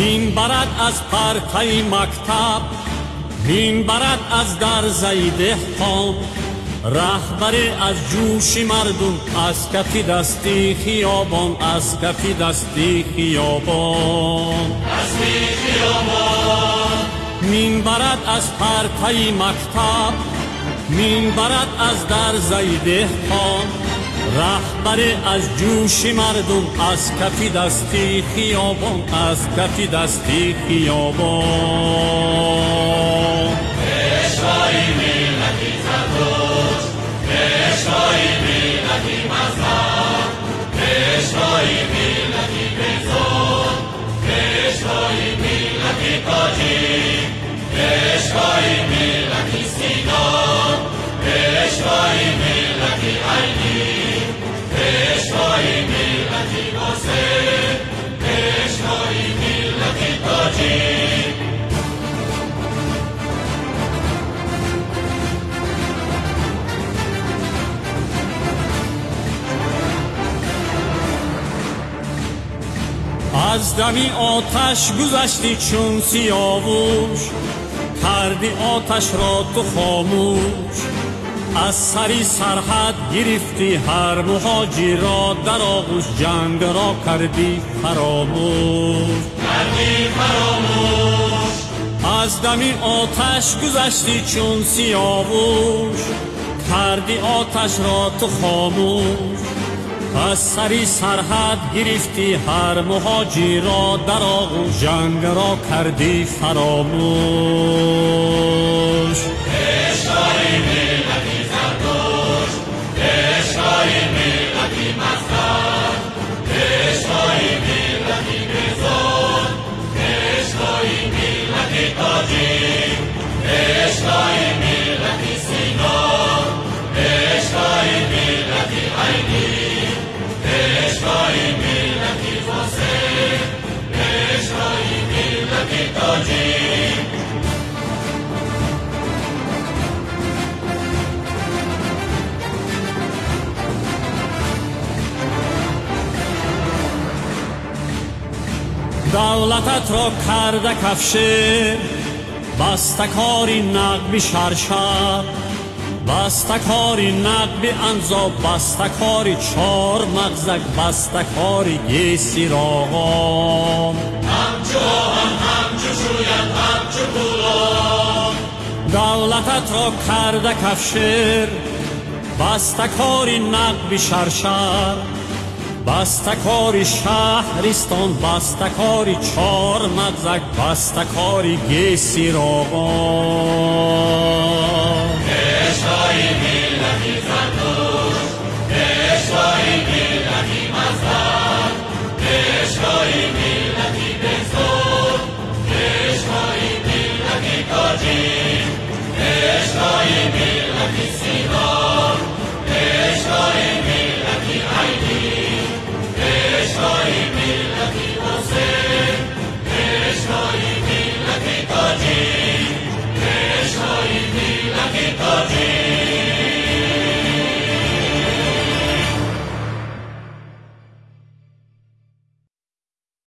مین برد از پرتای مکتب مین برد از در زیده خان رهبر از جوش مردم از کفی دستی خیابان از کفی دستی خیابان. از خیابان مین برد از پرتای مکتب مین برد از در زیده رهبر از جوش مردم از کفی دستی خیابان از کفی دستی خیابان. اشوای ملتی زدوش اشوای ملتی مذهب اشوای ملتی از دمی آتش گذشتی چون سیاوش. کردی آتش را تو خاموش. از سری سرحد گرفتی هر مهاجی را. در آغوش جنگ را کردی فراموش. کردی فراموش. از دمی آتش گذشتی چون سیاوش. کردی آتش را تو خاموش. از سری سرحد گرفتی هر مهاجی را در آغوش. جنگ را کردی فراموش. دولتت را کرده کفشه بستکاری نقبی شرشر بستکاری نقبی انزا بستکاری چار مغزک بستکاری گیسی راغام همچو هم همچو شوید همچو پولان دولتت را کرده کفشر بستکاری نقبی شرشر بستکاری شهرستان بستکاری چار مغزک بستکاری گیسی راغان